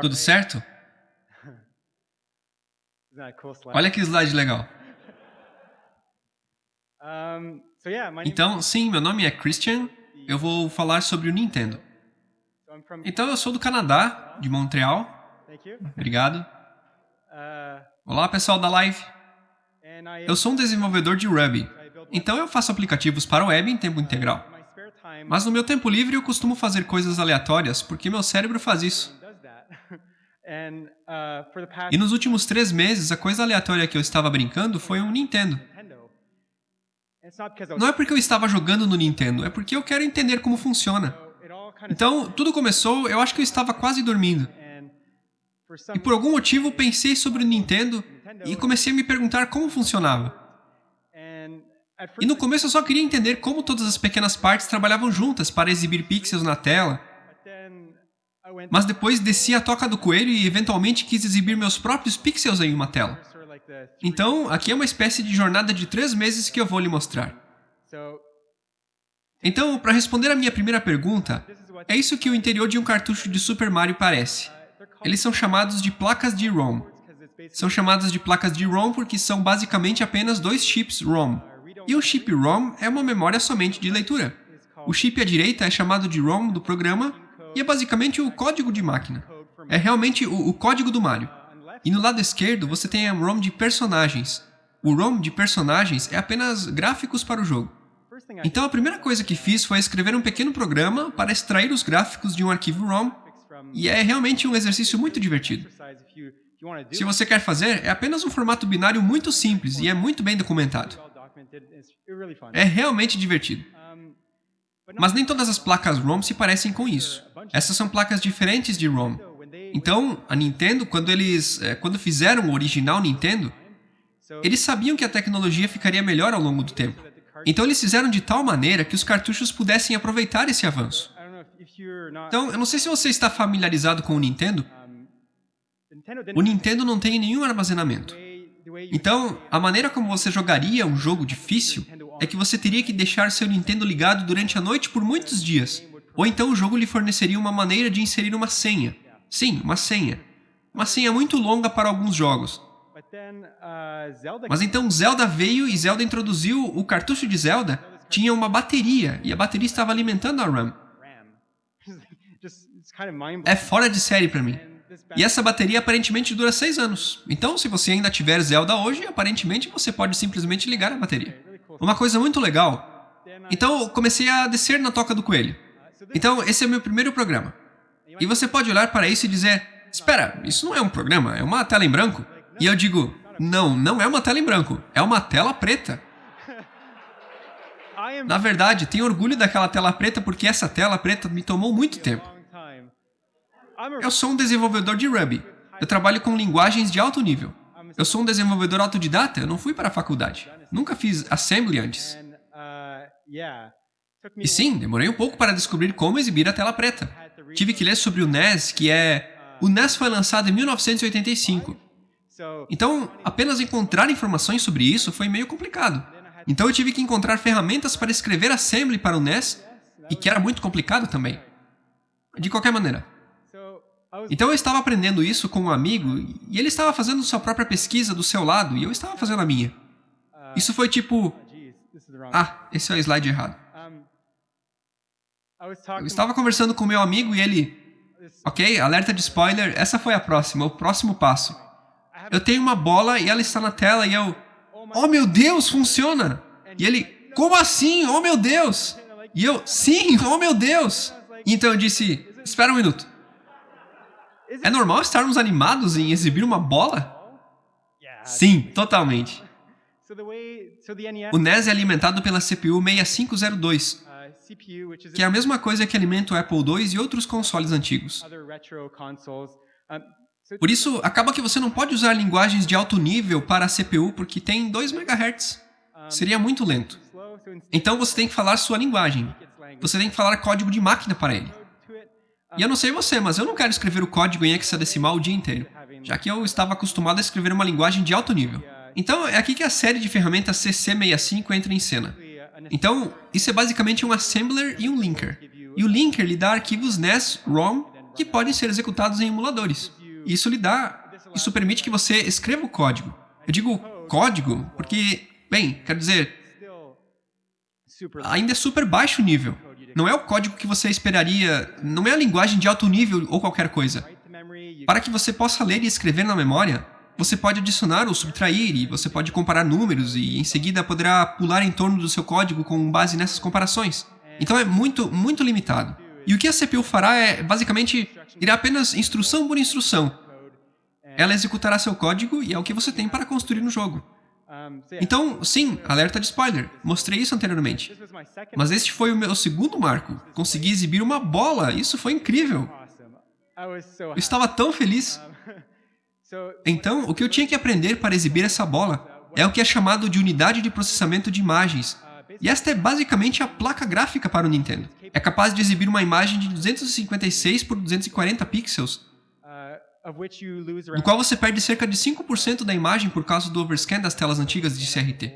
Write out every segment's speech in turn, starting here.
Tudo certo? Olha que slide legal. Então, sim, meu nome é Christian. Eu vou falar sobre o Nintendo. Então, eu sou do Canadá, de Montreal. Obrigado. Uh, Olá, pessoal da live. Eu sou um desenvolvedor de Ruby. Então, eu faço aplicativos para web em tempo integral. Mas no meu tempo livre, eu costumo fazer coisas aleatórias, porque meu cérebro faz isso. E nos últimos três meses, a coisa aleatória que eu estava brincando foi um Nintendo. Não é porque eu estava jogando no Nintendo, é porque eu quero entender como funciona. Então, tudo começou, eu acho que eu estava quase dormindo. E por algum motivo pensei sobre o Nintendo e comecei a me perguntar como funcionava. E no começo eu só queria entender como todas as pequenas partes trabalhavam juntas para exibir pixels na tela. Mas depois desci a toca do coelho e eventualmente quis exibir meus próprios pixels em uma tela. Então, aqui é uma espécie de jornada de três meses que eu vou lhe mostrar. Então, para responder a minha primeira pergunta, é isso que o interior de um cartucho de Super Mario parece. Eles são chamados de placas de ROM. São chamadas de placas de ROM porque são basicamente apenas dois chips ROM. E um chip ROM é uma memória somente de leitura. O chip à direita é chamado de ROM do programa e é basicamente o código de máquina. É realmente o, o código do Mario. E no lado esquerdo você tem a ROM de personagens. O ROM de personagens é apenas gráficos para o jogo. Então a primeira coisa que fiz foi escrever um pequeno programa para extrair os gráficos de um arquivo ROM, e é realmente um exercício muito divertido. Se você quer fazer, é apenas um formato binário muito simples e é muito bem documentado. É realmente divertido. Mas nem todas as placas ROM se parecem com isso. Essas são placas diferentes de ROM. Então, a Nintendo, quando eles é, quando fizeram o original Nintendo, eles sabiam que a tecnologia ficaria melhor ao longo do tempo. Então eles fizeram de tal maneira que os cartuchos pudessem aproveitar esse avanço. Então, eu não sei se você está familiarizado com o Nintendo. O Nintendo não tem nenhum armazenamento. Então, a maneira como você jogaria um jogo difícil é que você teria que deixar seu Nintendo ligado durante a noite por muitos dias. Ou então o jogo lhe forneceria uma maneira de inserir uma senha. Sim, uma senha. Uma senha muito longa para alguns jogos. Mas então Zelda veio e Zelda introduziu o cartucho de Zelda, tinha uma bateria, e a bateria estava alimentando a RAM. É fora de série para mim. E essa bateria aparentemente dura 6 anos. Então, se você ainda tiver Zelda hoje, aparentemente você pode simplesmente ligar a bateria. Uma coisa muito legal. Então, eu comecei a descer na toca do coelho. Então, esse é o meu primeiro programa. E você pode olhar para isso e dizer, espera, isso não é um programa, é uma tela em branco. E eu digo, não, não é uma tela em branco, é uma tela preta. Na verdade, tenho orgulho daquela tela preta porque essa tela preta me tomou muito tempo. Eu sou um desenvolvedor de Ruby. Eu trabalho com linguagens de alto nível. Eu sou um desenvolvedor autodidata, eu não fui para a faculdade. Nunca fiz assembly antes. E sim, demorei um pouco para descobrir como exibir a tela preta. Tive que ler sobre o NES, que é... O NES foi lançado em 1985. Então, apenas encontrar informações sobre isso foi meio complicado. Então eu tive que encontrar ferramentas para escrever assembly para o NES, e que era muito complicado também. De qualquer maneira. Então eu estava aprendendo isso com um amigo, e ele estava fazendo sua própria pesquisa do seu lado, e eu estava fazendo a minha. Isso foi tipo... Ah, esse é o slide errado. Eu estava conversando com meu amigo e ele... Ok, alerta de spoiler, essa foi a próxima, o próximo passo. Eu tenho uma bola e ela está na tela e eu... Oh meu Deus, funciona! E ele... Como assim? Oh meu Deus! E eu... Sim, oh meu Deus! E então eu disse... Espera um minuto. É normal estarmos animados em exibir uma bola? Sim, totalmente. O NES é alimentado pela CPU 6502, que é a mesma coisa que alimenta o Apple II e outros consoles antigos. Por isso, acaba que você não pode usar linguagens de alto nível para a CPU porque tem 2 MHz. Seria muito lento. Então você tem que falar sua linguagem. Você tem que falar código de máquina para ele. E eu não sei você, mas eu não quero escrever o código em hexadecimal o dia inteiro, já que eu estava acostumado a escrever uma linguagem de alto nível. Então, é aqui que a série de ferramentas CC65 entra em cena. Então, isso é basicamente um assembler e um linker. E o linker lhe dá arquivos NES, ROM, que podem ser executados em emuladores. Isso lhe dá, isso permite que você escreva o código. Eu digo código porque, bem, quero dizer, ainda é super baixo nível. Não é o código que você esperaria, não é a linguagem de alto nível ou qualquer coisa. Para que você possa ler e escrever na memória, você pode adicionar ou subtrair e você pode comparar números e em seguida poderá pular em torno do seu código com base nessas comparações. Então é muito, muito limitado. E o que a CPU fará é, basicamente, irá apenas instrução por instrução. Ela executará seu código e é o que você tem para construir no jogo. Então, sim, alerta de spoiler. Mostrei isso anteriormente. Mas este foi o meu segundo marco. Consegui exibir uma bola. Isso foi incrível. Eu estava tão feliz. Então, o que eu tinha que aprender para exibir essa bola é o que é chamado de unidade de processamento de imagens. E esta é basicamente a placa gráfica para o Nintendo. É capaz de exibir uma imagem de 256 por 240 pixels, uh, no qual você perde cerca de 5% da imagem por causa do overscan das telas antigas de CRT.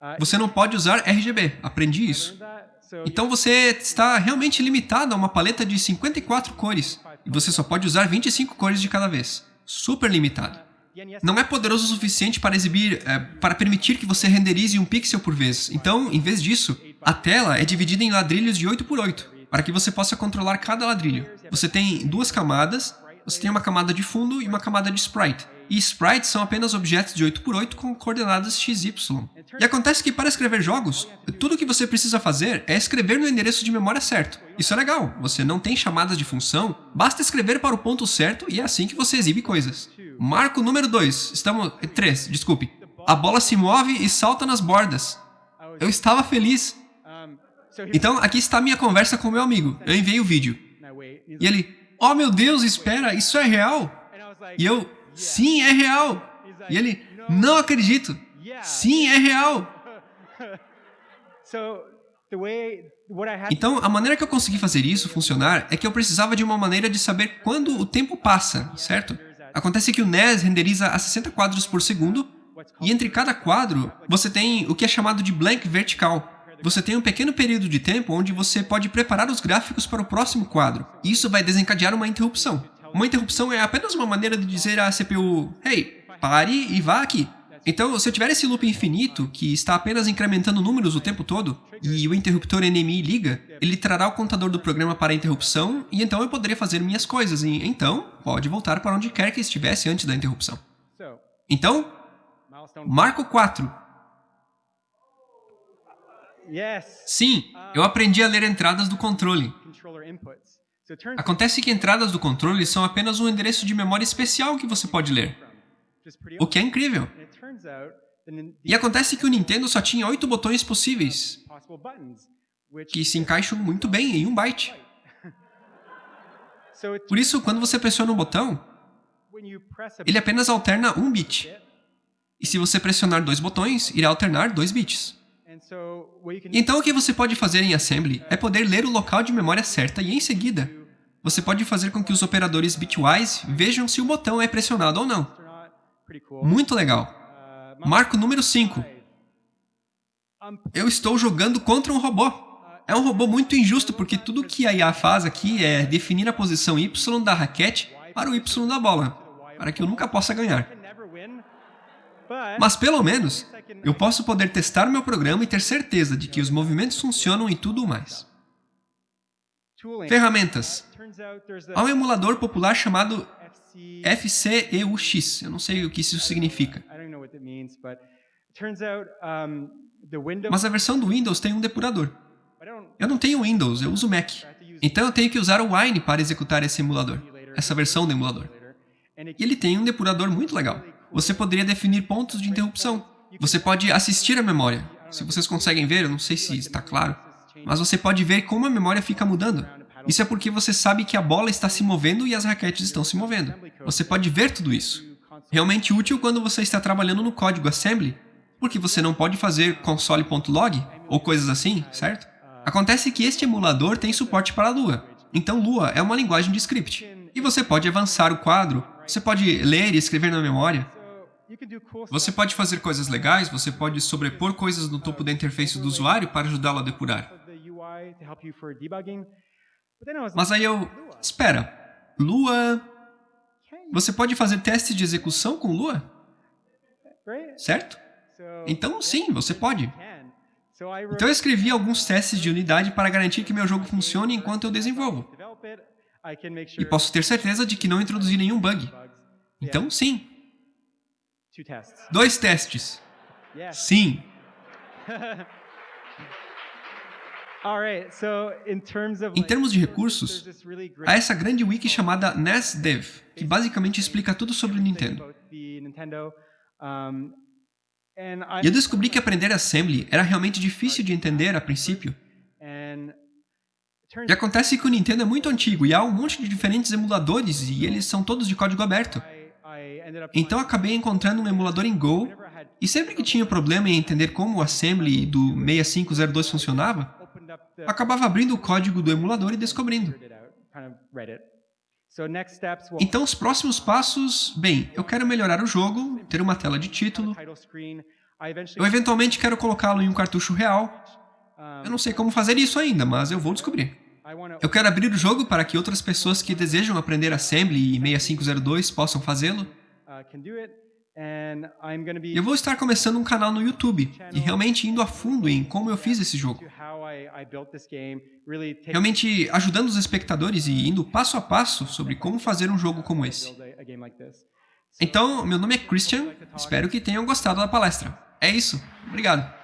Uh, Você não pode usar RGB, aprendi isso. Então você está realmente limitado a uma paleta de 54 cores, e você só pode usar 25 cores de cada vez. Super limitado. Não é poderoso o suficiente para exibir, é, para permitir que você renderize um pixel por vez. Então, em vez disso, a tela é dividida em ladrilhos de 8 por 8, para que você possa controlar cada ladrilho. Você tem duas camadas, você tem uma camada de fundo e uma camada de sprite. E sprites são apenas objetos de 8 por 8 com coordenadas XY. E acontece que para escrever jogos, tudo o que você precisa fazer é escrever no endereço de memória certo. Isso é legal, você não tem chamadas de função, basta escrever para o ponto certo e é assim que você exibe coisas. Marco número 2, estamos... 3, desculpe. A bola se move e salta nas bordas. Eu estava feliz. Então, aqui está minha conversa com meu amigo. Eu enviei o vídeo. E ele, oh meu Deus, espera, isso é real? E eu, sim, é real. E ele, não acredito. Sim, é real. Então, a maneira que eu consegui fazer isso funcionar é que eu precisava de uma maneira de saber quando o tempo passa, certo? Acontece que o NES renderiza a 60 quadros por segundo, e entre cada quadro, você tem o que é chamado de blank vertical. Você tem um pequeno período de tempo onde você pode preparar os gráficos para o próximo quadro. Isso vai desencadear uma interrupção. Uma interrupção é apenas uma maneira de dizer à CPU, hey, pare e vá aqui. Então, se eu tiver esse loop infinito, que está apenas incrementando números o tempo todo, e o interruptor NMI liga, ele trará o contador do programa para a interrupção, e então eu poderia fazer minhas coisas, e então pode voltar para onde quer que estivesse antes da interrupção. Então, marco 4. yes Sim, eu aprendi a ler entradas do controle. Acontece que entradas do controle são apenas um endereço de memória especial que você pode ler, o que é incrível. E acontece que o Nintendo só tinha oito botões possíveis, que se encaixam muito bem em um byte. Por isso, quando você pressiona um botão, ele apenas alterna um bit. E se você pressionar dois botões, irá alternar dois bits. Então o que você pode fazer em Assembly é poder ler o local de memória certa e em seguida, você pode fazer com que os operadores bitwise vejam se o botão é pressionado ou não. Muito legal. Marco número 5. um, Eu estou jogando contra um robô. É um robô muito injusto porque tudo que a IA faz aqui é definir a posição Y da raquete para o Y da bola, para que eu nunca possa ganhar. Mas pelo menos, eu posso poder testar meu programa e ter certeza de que os movimentos funcionam e tudo mais. Ferramentas. Há um emulador popular chamado FC FCEUX. Eu não sei o que isso significa. Mas a versão do Windows tem um depurador. Eu não tenho Windows, eu uso Mac. Então eu tenho que usar o Wine para executar esse emulador, essa versão do emulador. E ele tem um depurador muito legal. Você poderia definir pontos de interrupção. Você pode assistir a memória. Se vocês conseguem ver, eu não sei se está claro, mas você pode ver como a memória fica mudando. Isso é porque você sabe que a bola está se movendo e as raquetes estão se movendo. Você pode ver tudo isso. Realmente útil quando você está trabalhando no código assembly, porque você não pode fazer console.log ou coisas assim, certo? Acontece que este emulador tem suporte para Lua. Então Lua é uma linguagem de script. E você pode avançar o quadro, você pode ler e escrever na memória. Você pode fazer coisas legais, você pode sobrepor coisas no topo da interface do usuário para ajudá-lo a depurar. Mas aí eu... Espera. Lua... Você pode fazer testes de execução com Lua? Certo? Então, sim, você pode. Então eu escrevi alguns testes de unidade para garantir que meu jogo funcione enquanto eu desenvolvo. E posso ter certeza de que não introduzi nenhum bug. Então, sim. Dois testes. Sim. Em termos de recursos, há essa grande wiki chamada NASDev, que basicamente explica tudo sobre o Nintendo. E eu descobri que aprender Assembly era realmente difícil de entender a princípio. E acontece que o Nintendo é muito antigo e há um monte de diferentes emuladores e eles são todos de código aberto. Então acabei encontrando um emulador em Go e sempre que tinha problema em entender como o Assembly do 6502 funcionava, acabava abrindo o código do emulador e descobrindo. Então os próximos passos, bem, eu quero melhorar o jogo, ter uma tela de título, eu eventualmente quero colocá-lo em um cartucho real. Eu não sei como fazer isso ainda, mas eu vou descobrir. Eu quero abrir o jogo para que outras pessoas que desejam aprender Assembly e 6502 possam fazê-lo. Eu vou estar começando um canal no YouTube e realmente indo a fundo em como eu fiz esse jogo. Realmente ajudando os espectadores e indo passo a passo sobre como fazer um jogo como esse. Então, meu nome é Christian, espero que tenham gostado da palestra. É isso, obrigado.